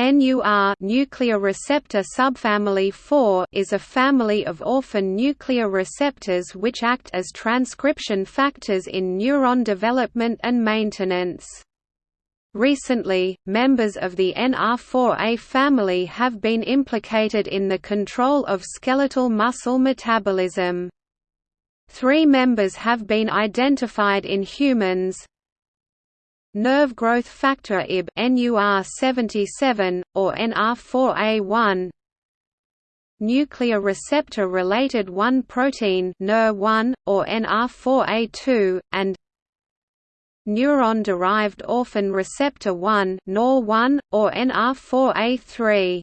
NUR nuclear receptor subfamily 4 is a family of orphan nuclear receptors which act as transcription factors in neuron development and maintenance. Recently, members of the NR4A family have been implicated in the control of skeletal muscle metabolism. Three members have been identified in humans, Nerve growth factor IB NUR77, or NR4A1 Nuclear receptor-related 1 protein Nurr1, or NR4A2, and Neuron-derived orphan receptor 1 NOR1, or NR4A3